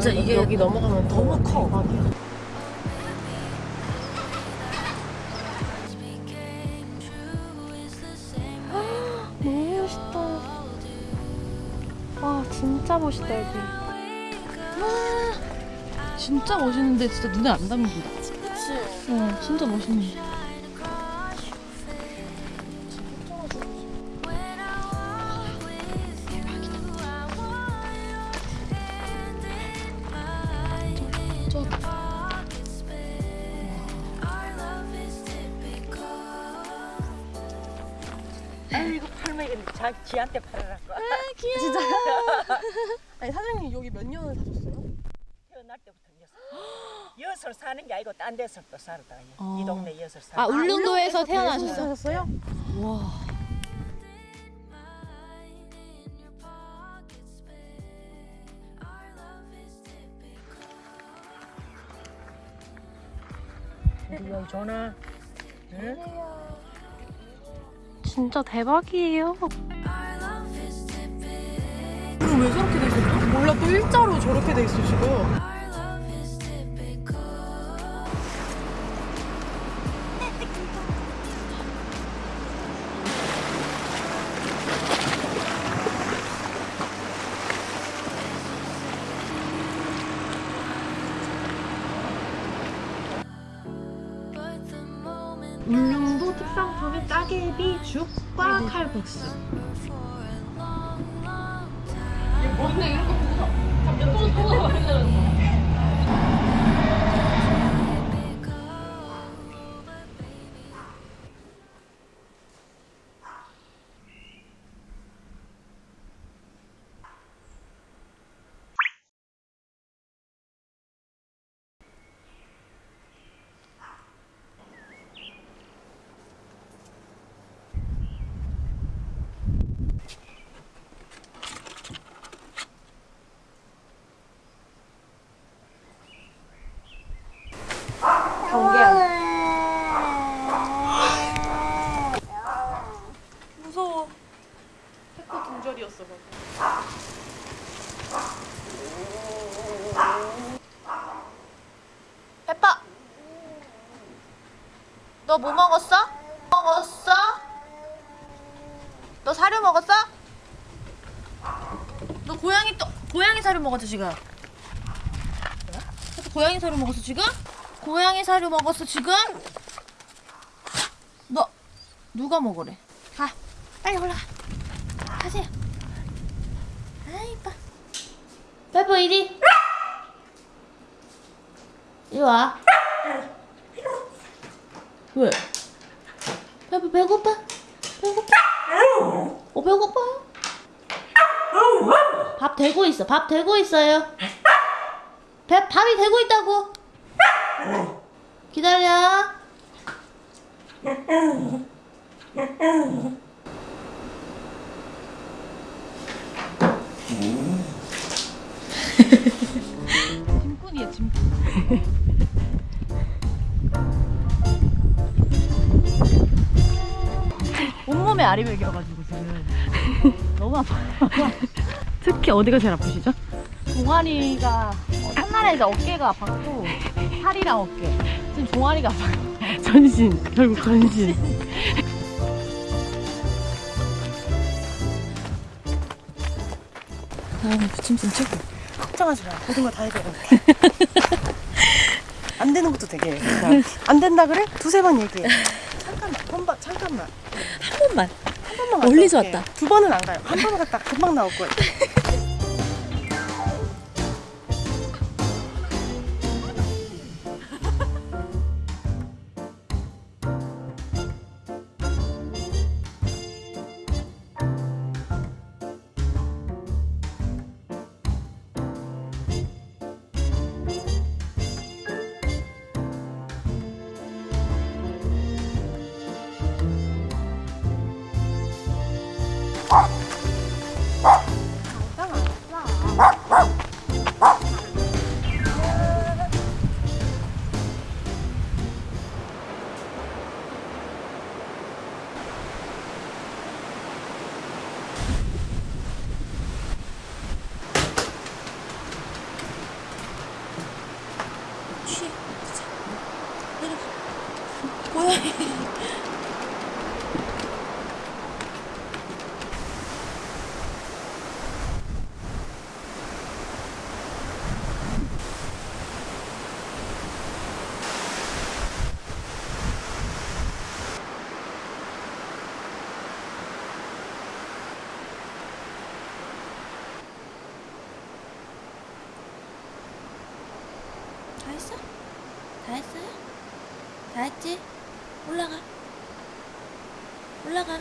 진짜 이게 여기 넘어가면 너무 커. 대박이야. 너무 멋있다. 와 진짜 멋있다 여기. 진짜 멋있는데 진짜 눈에 안 담긴다. 그치. 어, 진짜 멋있네. 이거 자 지한테 팔으라고. 진짜. 아니 사장님 여기 몇 년을 사셨어요? 태어날 때부터 여섯. 여섯 사는 게 아니고 딴 데서 또 살다. 어. 이 동네 여섯 살. 아, 울릉도에서 태어나셨어요? 와. 우리 전화. 응? 진짜 대박이에요. 왜 저렇게 돼 있었죠? 몰라 또 일자로 저렇게 돼 지금 울릉도 특산 품인 따개비, 죽과 칼국수. 무서워 태코 동절이었어 방금. 페퍼! 너 뭐 먹었어? 먹었어? 너 사료 먹었어? 너 고양이 또 고양이 사료 먹었지 지금? 고양이 사료 먹었어 지금? 고양이 사료 먹었어 지금? 너 누가 먹으래? 가 빨리 올라가 가세요 아 이뻐 페퍼 이리 이리 와 왜? 배부 배고파? 배고파? 어 배고파요? 밥 되고 있어. 밥 되고 있어요. 배 밥이 되고 있다고. 기다려. 배겨가지고 지금 너무 아파. 특히 어디가 제일 아프시죠? 종아리가 어, 첫날에 이제 어깨가 아팠고 팔이랑 어깨. 지금 종아리가 아파요. 전신. 결국 전신. 다음에 부침성 최고. 걱정하지 마. 모든 걸다 해결할게. 안 되는 것도 되게. 안 된다 그래? 두세 번 얘기해. 잠깐만. 한 번만. 한 번만 멀리서. 왔다. 두 번은 안 가요. 한 번 갔다 금방 나올 거예요. 다 했어? 다 했어요? 다 했지? 올라가 올라가